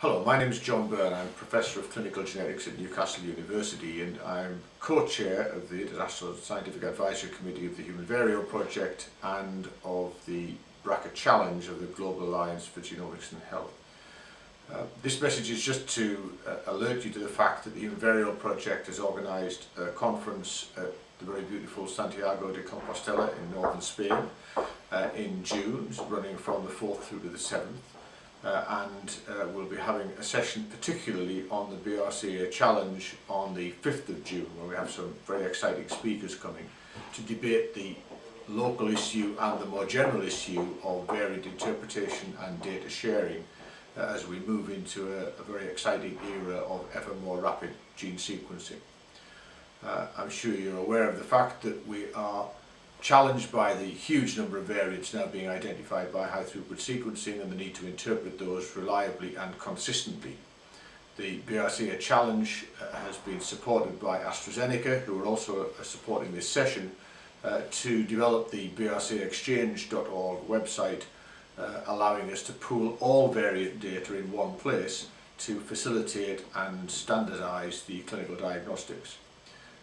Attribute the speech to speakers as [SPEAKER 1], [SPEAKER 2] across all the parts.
[SPEAKER 1] Hello, my name is John Burn. I'm Professor of Clinical Genetics at Newcastle University and I'm co-chair of the International Scientific Advisory Committee of the Human Variome Project and of the BRCA Challenge of the Global Alliance for Genomics and Health. Uh, this message is just to uh, alert you to the fact that the Human Variome Project has organised a conference at the very beautiful Santiago de Compostela in northern Spain uh, in June, running from the 4th through to the 7th uh, and uh, we'll be having a session particularly on the BRCA challenge on the 5th of June where we have some very exciting speakers coming to debate the local issue and the more general issue of varied interpretation and data sharing uh, as we move into a, a very exciting era of ever more rapid gene sequencing. Uh, I'm sure you're aware of the fact that we are challenged by the huge number of variants now being identified by high throughput sequencing and the need to interpret those reliably and consistently. The BRCA challenge uh, has been supported by AstraZeneca, who are also uh, supporting this session, uh, to develop the brcaexchange.org website, uh, allowing us to pool all variant data in one place to facilitate and standardise the clinical diagnostics.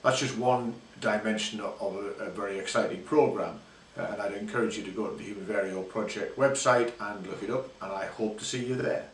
[SPEAKER 1] That's just one dimension of a, a very exciting programme uh, and I'd encourage you to go to the Human Variome Project website and look it up and I hope to see you there.